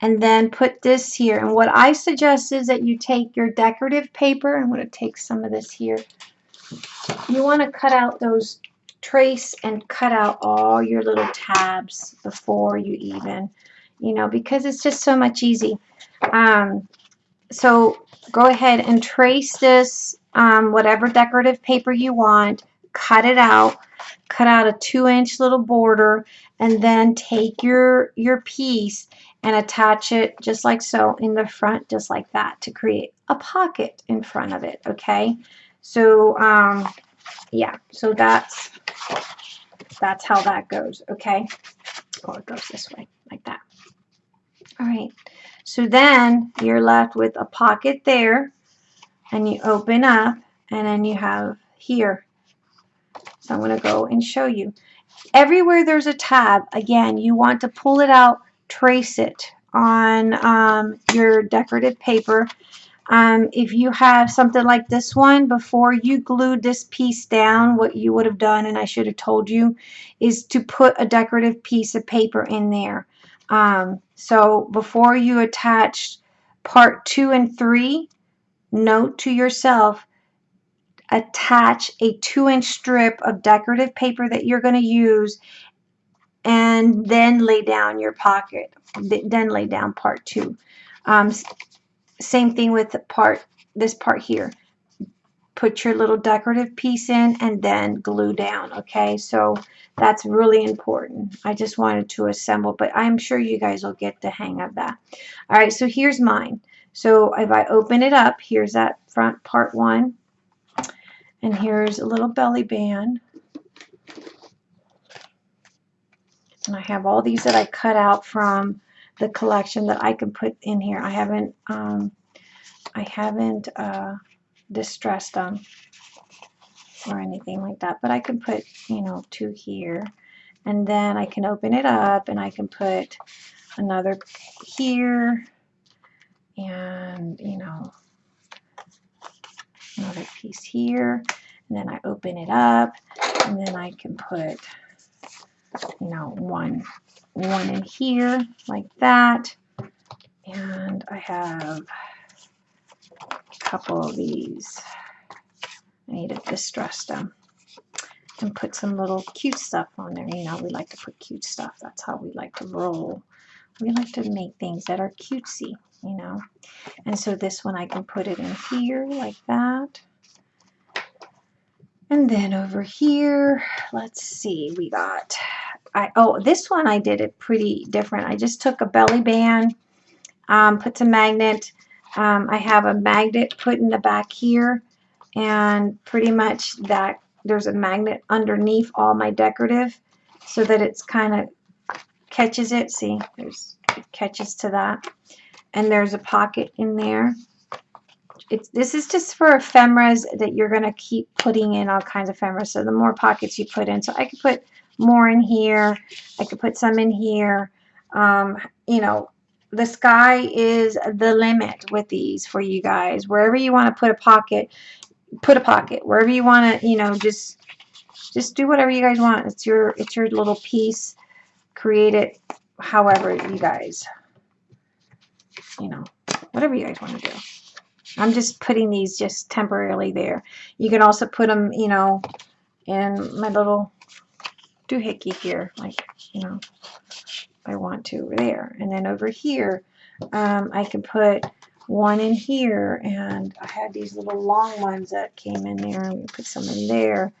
And then put this here. And what I suggest is that you take your decorative paper. I'm going to take some of this here you want to cut out those trace and cut out all your little tabs before you even, you know, because it's just so much easy. Um, so go ahead and trace this, um, whatever decorative paper you want, cut it out, cut out a two inch little border, and then take your, your piece and attach it just like so in the front, just like that, to create a pocket in front of it, okay? So, um, yeah, so that's, that's how that goes, okay? Or it goes this way, like that. All right, so then you're left with a pocket there, and you open up, and then you have here. So I'm going to go and show you. Everywhere there's a tab, again, you want to pull it out, trace it on um, your decorative paper. Um, if you have something like this one, before you glued this piece down, what you would have done, and I should have told you, is to put a decorative piece of paper in there. Um, so before you attach part two and three, note to yourself, attach a two inch strip of decorative paper that you're going to use and then lay down your pocket then lay down part two um, same thing with the part this part here. Put your little decorative piece in and then glue down okay? So that's really important. I just wanted to assemble but I'm sure you guys will get the hang of that. All right so here's mine. So if I open it up here's that front part one. And here's a little belly band. And I have all these that I cut out from the collection that I can put in here. I haven't um, I haven't uh, distressed them or anything like that, but I can put, you know, two here. And then I can open it up and I can put another here and, you know, another piece here and then I open it up and then I can put you know one one in here like that. And I have a couple of these. I need to distress them and put some little cute stuff on there. You know we like to put cute stuff. That's how we like to roll. We like to make things that are cutesy you know. And so this one I can put it in here like that. And then over here, let's see, we got, I oh, this one I did it pretty different. I just took a belly band, um, put some magnet. Um, I have a magnet put in the back here, and pretty much that there's a magnet underneath all my decorative so that it's kind of catches it. See, there's it catches to that and there's a pocket in there. It's, this is just for ephemeras that you're going to keep putting in all kinds of ephemeras. So the more pockets you put in. So I could put more in here. I could put some in here. Um, you know, the sky is the limit with these for you guys. Wherever you want to put a pocket, put a pocket. Wherever you want to, you know, just just do whatever you guys want. It's your it's your little piece. Create it however you guys you know, whatever you guys want to do. I'm just putting these just temporarily there. You can also put them, you know, in my little doohickey here, like, you know, I want to there. And then over here, um, I can put one in here, and I had these little long ones that came in there, and put some in there.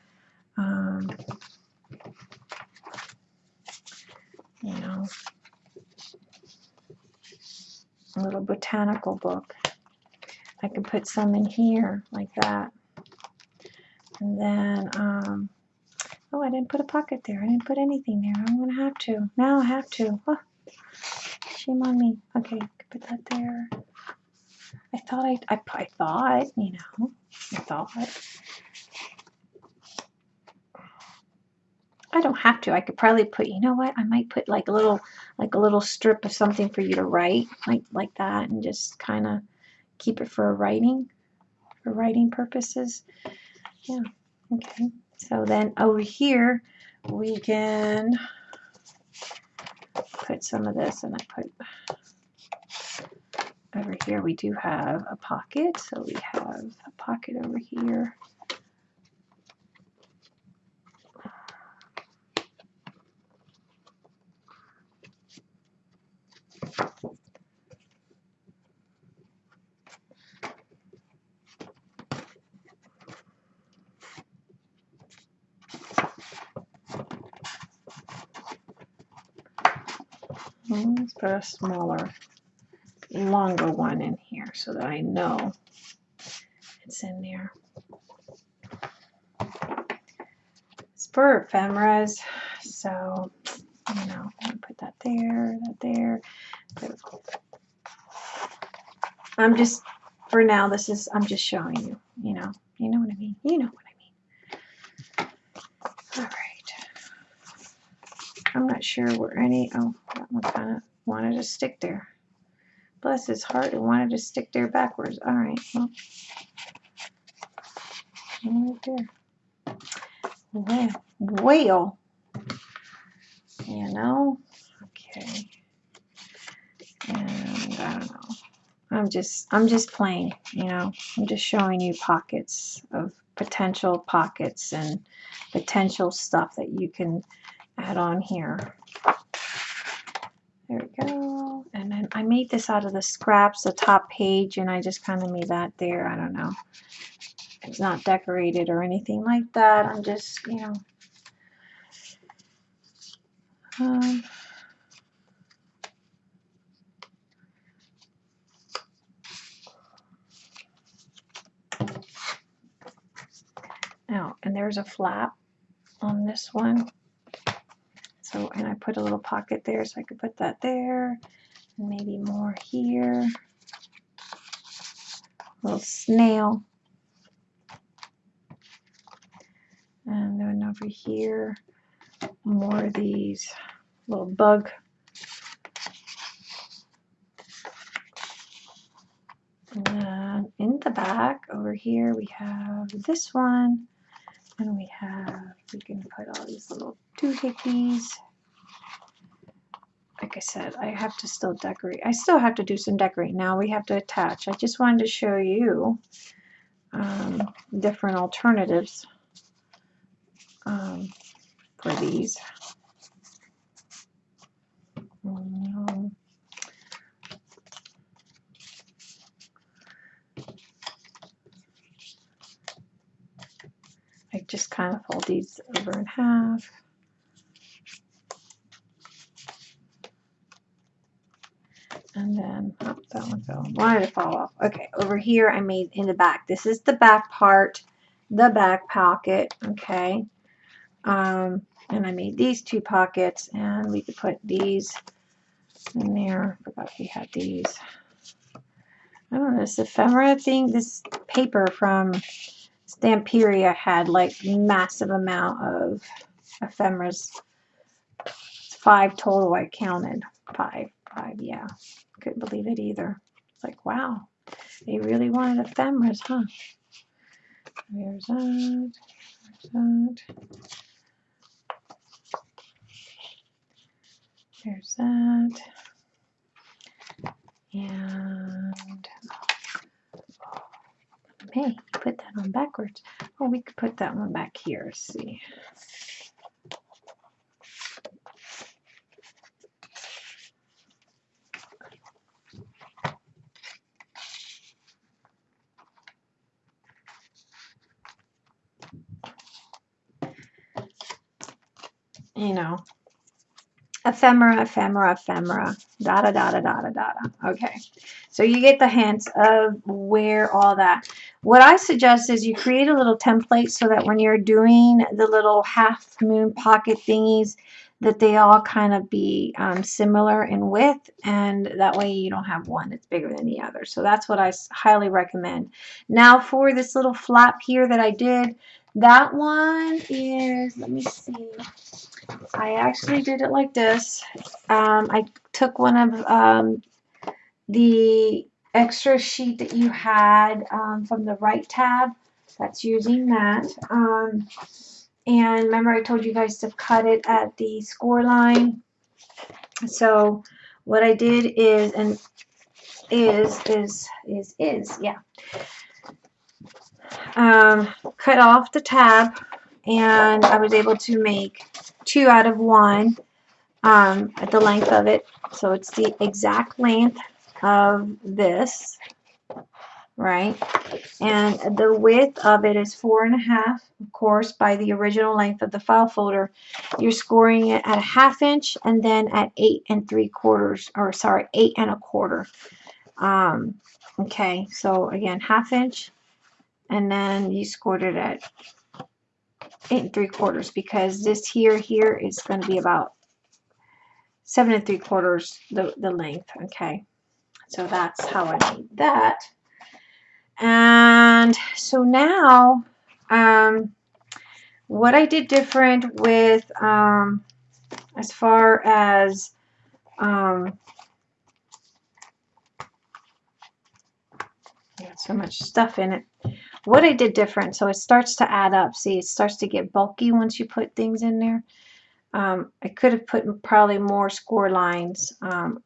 Um, you know, a little botanical book. I could put some in here like that. And then, um, oh, I didn't put a pocket there. I didn't put anything there. I'm going to have to. Now I have to. Oh, shame on me. Okay, put that there. I thought I, I, I thought, you know, I thought. I don't have to. I could probably put, you know what? I might put like a little, like a little strip of something for you to write, like like that, and just kind of keep it for writing, for writing purposes. Yeah. Okay. So then over here, we can put some of this, and I put over here. We do have a pocket, so we have a pocket over here. Let's put a smaller, longer one in here so that I know it's in there. It's for ephemeras, so you know, put that there, that there. I'm just, for now, this is, I'm just showing you, you know, you know what I mean? You know what I mean. All right. I'm not sure where any, oh, kind of wanted to stick there. Bless his heart, it wanted to stick there backwards. All right, well, right there. Well, well, you know, okay. And I don't know. I'm just, I'm just playing, you know, I'm just showing you pockets of potential pockets and potential stuff that you can add on here. There we go. And then I made this out of the scraps, the top page, and I just kind of made that there. I don't know. It's not decorated or anything like that. I'm just, you know. Um, Now, and there's a flap on this one. So, and I put a little pocket there so I could put that there and maybe more here. A little snail. And then over here, more of these little bug. And then in the back over here, we have this one. And we have, we can put all these little doohickeys. Like I said, I have to still decorate. I still have to do some decorating. Now we have to attach. I just wanted to show you um, different alternatives um, for these. Um, I kind of fold these over in half. And then, oh, that one fell. Wanted to fall off. Okay, over here I made in the back. This is the back part, the back pocket, okay. Um, and I made these two pockets, and we could put these in there. I Forgot we had these. I don't know, this ephemera thing, this paper from Stamperia had like massive amount of ephemeras. Five total I counted. Five, five, yeah. Couldn't believe it either. It's like, wow, they really wanted ephemeras, huh? There's that. There's that. There's that. And oh, Hey, put that on backwards. Oh, we could put that one back here. See. You know, ephemera, ephemera, ephemera, da da da da da da da. Okay, so you get the hints of where all that. What I suggest is you create a little template so that when you're doing the little half moon pocket thingies, that they all kind of be um, similar in width and that way you don't have one that's bigger than the other. So that's what I highly recommend. Now for this little flap here that I did, that one is, let me see, I actually did it like this. Um, I took one of um, the extra sheet that you had um, from the right tab. That's using that. Um, and remember I told you guys to cut it at the score line. So what I did is, and is, is, is, is, yeah. Um, cut off the tab and I was able to make two out of one um, at the length of it. So it's the exact length of this right? And the width of it is four and a half, of course, by the original length of the file folder. You're scoring it at a half inch and then at eight and three quarters, or sorry, eight and a quarter. Um, okay, so again, half inch, and then you scored it at eight and three quarters because this here, here is going to be about seven and three quarters the, the length, okay? So that's how I made that. And so now, um, what I did different with, um, as far as, um, got so much stuff in it. What I did different, so it starts to add up. See, it starts to get bulky once you put things in there. Um, I could have put probably more score lines, um,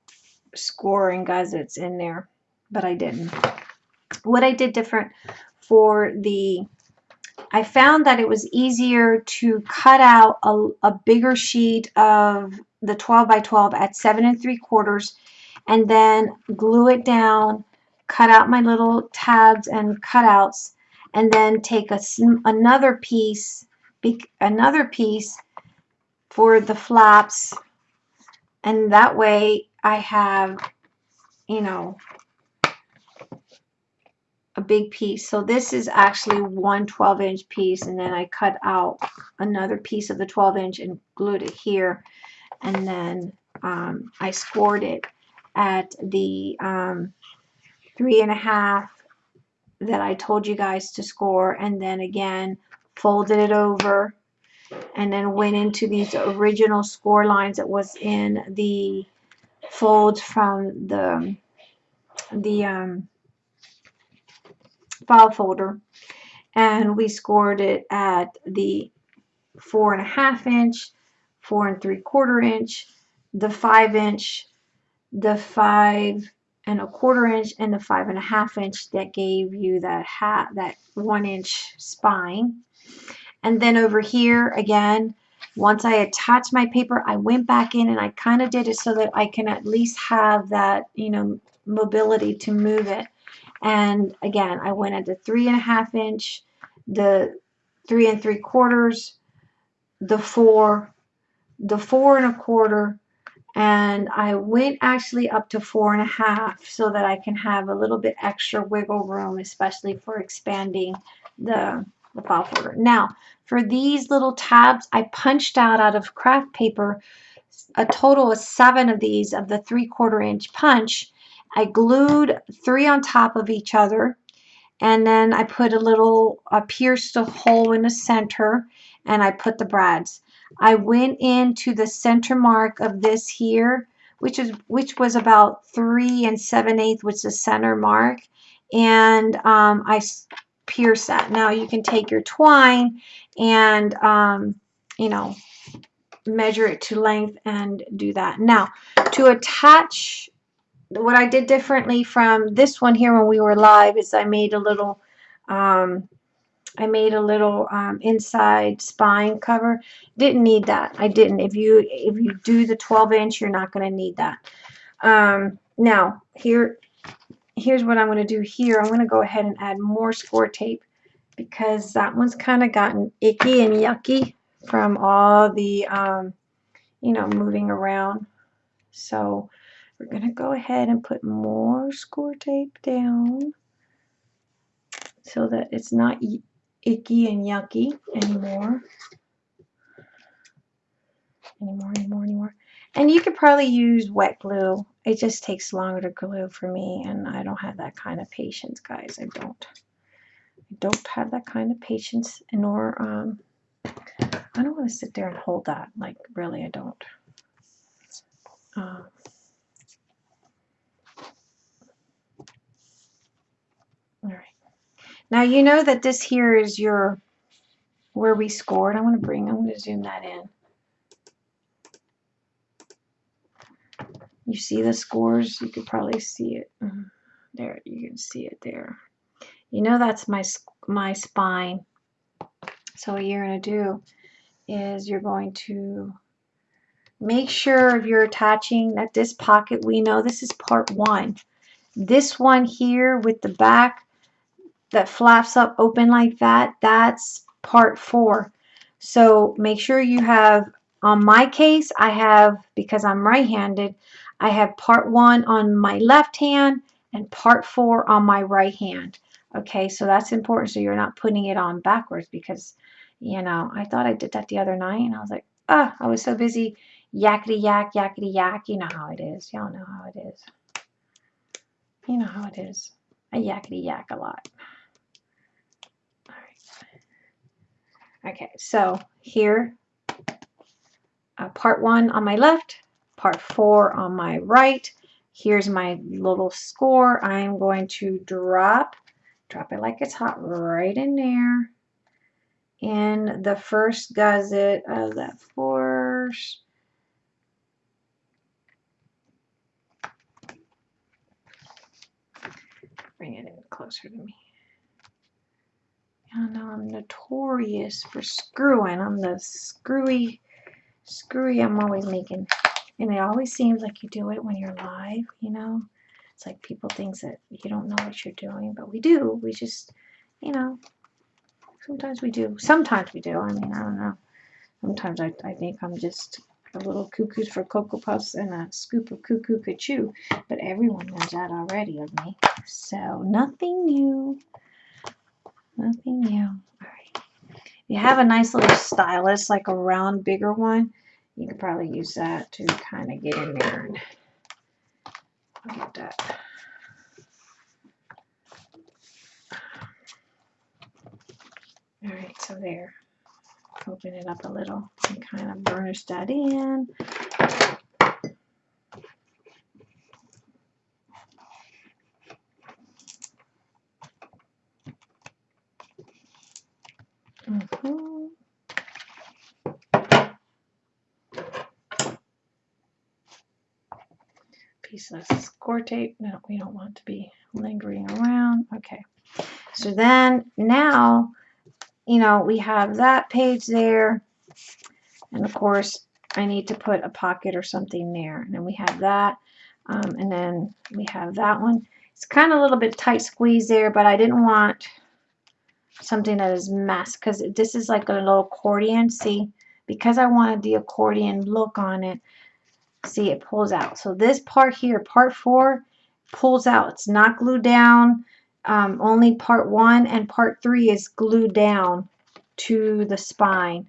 scoring gussets in there, but I didn't. What I did different for the, I found that it was easier to cut out a, a bigger sheet of the 12 by 12 at seven and three quarters and then glue it down, cut out my little tabs and cutouts, and then take a, another piece, another piece for the flaps, and that way I have, you know, a big piece. So this is actually one 12 inch piece and then I cut out another piece of the 12 inch and glued it here and then um, I scored it at the um, three and a half that I told you guys to score and then again folded it over and then went into these original score lines that was in the folds from the the um, file folder and we scored it at the four and a half inch, four and three quarter inch, the five inch, the five and a quarter inch, and the five and a half inch that gave you that hat that one inch spine. And then over here again, once I attached my paper, I went back in and I kind of did it so that I can at least have that, you know, mobility to move it. And again, I went at the three and a half inch, the three and three quarters, the four, the four and a quarter, and I went actually up to four and a half so that I can have a little bit extra wiggle room, especially for expanding the, the file folder. Now, for these little tabs, I punched out out of craft paper a total of seven of these of the three quarter inch punch I glued three on top of each other and then I put a little, I pierced a hole in the center and I put the brads. I went into the center mark of this here, which is which was about three and seven eighths, which is the center mark, and um, I pierced that. Now you can take your twine and um, you know measure it to length and do that. Now to attach what I did differently from this one here when we were live is I made a little um, I made a little um, inside spine cover didn't need that I didn't if you if you do the 12 inch you're not going to need that um, now here here's what I'm going to do here I'm going to go ahead and add more score tape because that one's kind of gotten icky and yucky from all the um, you know moving around so we're going to go ahead and put more score tape down so that it's not icky and yucky anymore. Anymore, anymore, anymore. And you could probably use wet glue. It just takes longer to glue for me, and I don't have that kind of patience, guys. I don't. I don't have that kind of patience, nor um, I don't want to sit there and hold that. Like, really, I don't. Uh, All right. Now you know that this here is your where we scored. I'm going to bring, I'm going to zoom that in. You see the scores? You could probably see it. Mm-hmm. There, you can see it there. You know that's my my spine. So what you're going to do is you're going to make sure you're attaching that this pocket, we know this is part one. This one here with the back that flaps up open like that, that's part four. So make sure you have, on my case, I have, because I'm right-handed, I have part one on my left hand and part four on my right hand. Okay, so that's important so you're not putting it on backwards because, you know, I thought I did that the other night and I was like, ah, I was so busy yakety yak, yakety yak. You know how it is. Y'all know how it is. You know how it is. I yakety yak a lot. All right. Okay, so here, uh, part one on my left, part four on my right. Here's my little score. I'm going to drop, drop it like it's hot right in there. In the first gusset of that force. Bring it in closer to me. I know I'm notorious for screwing. I'm the screwy, screwy I'm always making. And it always seems like you do it when you're live, you know? It's like people think that you don't know what you're doing, but we do. We just, you know, sometimes we do. Sometimes we do. I mean, I don't know. Sometimes I, I think I'm just a little cuckoos for Cocoa Puffs and a scoop of cuckoo Chew, but everyone knows that already of me. So nothing new. Nothing new. All right. You have a nice little stylus, like a round, bigger one. You could probably use that to kind of get in there and get that. All right, so there. Open it up a little and kind of burnish that in. Mm -hmm. Piece of score tape. No, we don't want to be lingering around. Okay. So then now, you know, we have that page there. And of course, I need to put a pocket or something there. And then we have that. Um, and then we have that one. It's kind of a little bit tight squeeze there, but I didn't want something that is mass because this is like a little accordion see because I wanted the accordion look on it see it pulls out. So this part here part four pulls out. It's not glued down. Um, only part one and part three is glued down to the spine.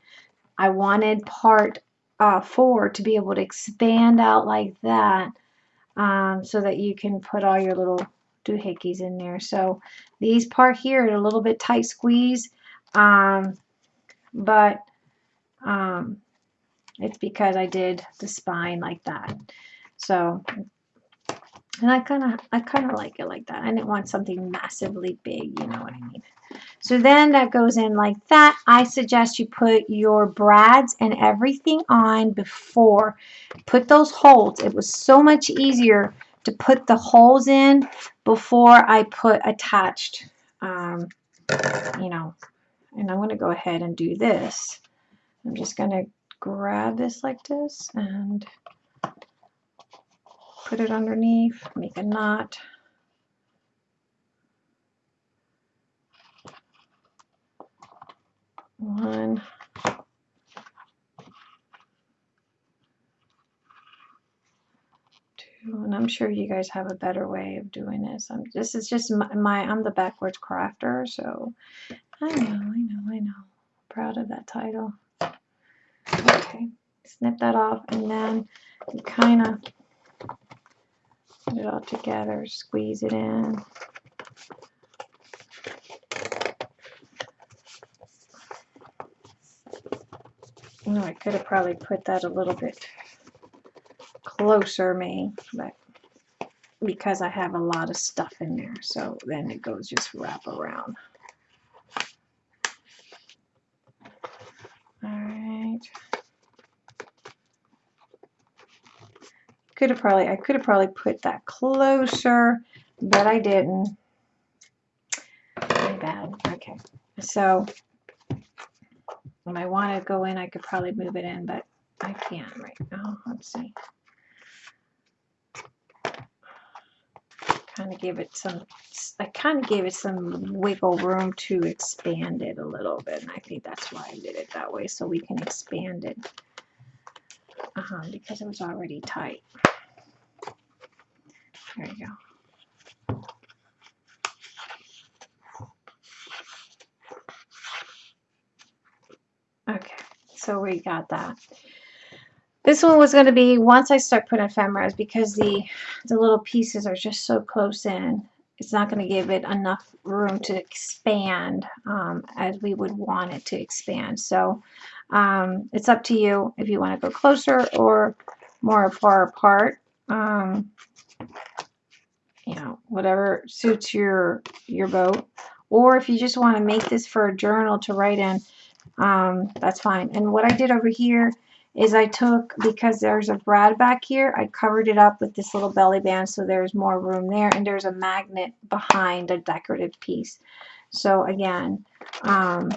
I wanted part uh, four to be able to expand out like that um, so that you can put all your little doohickeys in there. So these part here are a little bit tight squeeze, um, but um, it's because I did the spine like that. So, and I kind of, I kind of like it like that. I didn't want something massively big, you know what I mean. So then that goes in like that. I suggest you put your brads and everything on before. Put those holes. It was so much easier to put the holes in before I put attached, um, you know, and I'm going to go ahead and do this. I'm just going to grab this like this and put it underneath, make a knot. One, and I'm sure you guys have a better way of doing this. I'm, this is just my, my, I'm the backwards crafter, so I know, I know, I know. Proud of that title. Okay, snip that off, and then you kind of put it all together, squeeze it in. Oh, I could have probably put that a little bit closer me, but because I have a lot of stuff in there, so then it goes just wrap around. All right. Could have probably, I could have probably put that closer, but I didn't. My bad. Okay. So when I want to go in, I could probably move it in, but I can't right now. Let's see. kind of gave it some, I kind of gave it some wiggle room to expand it a little bit. And I think that's why I did it that way, so we can expand it uh because it was already tight. There you go. Okay, so we got that. This one was going to be once I start putting ephemeras because the the little pieces are just so close in. It's not going to give it enough room to expand um, as we would want it to expand. So um, it's up to you if you want to go closer or more far apart. Um, you know, whatever suits your your boat. Or if you just want to make this for a journal to write in, um, that's fine. And what I did over here is I took, because there's a brad back here, I covered it up with this little belly band so there's more room there. And there's a magnet behind a decorative piece. So again, um,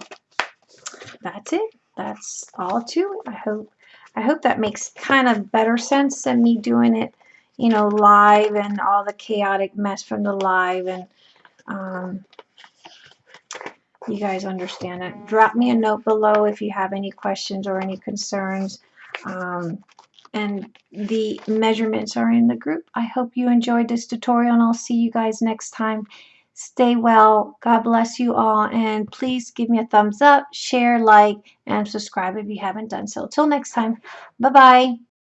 that's it. That's all to. I hope, I hope that makes kind of better sense than me doing it, you know, live and all the chaotic mess from the live and um, you guys understand it. Drop me a note below if you have any questions or any concerns. Um, and the measurements are in the group. I hope you enjoyed this tutorial and I'll see you guys next time. Stay well. God bless you all. And please give me a thumbs up, share, like, and subscribe if you haven't done so. Till next time. Bye-bye.